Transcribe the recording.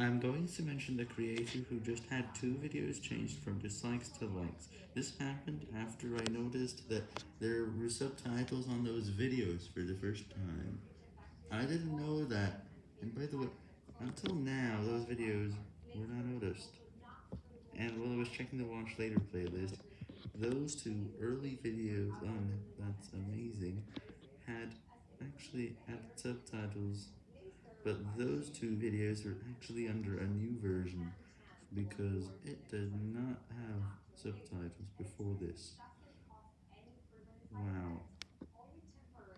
I'm going to mention the creator who just had two videos changed from dislikes to likes. This happened after I noticed that there were subtitles on those videos for the first time. I didn't know that, and by the way, until now, those videos were not noticed. And while I was checking the watch later playlist, those two early videos on That's Amazing had actually had subtitles but those two videos are actually under a new version, because it did not have subtitles before this.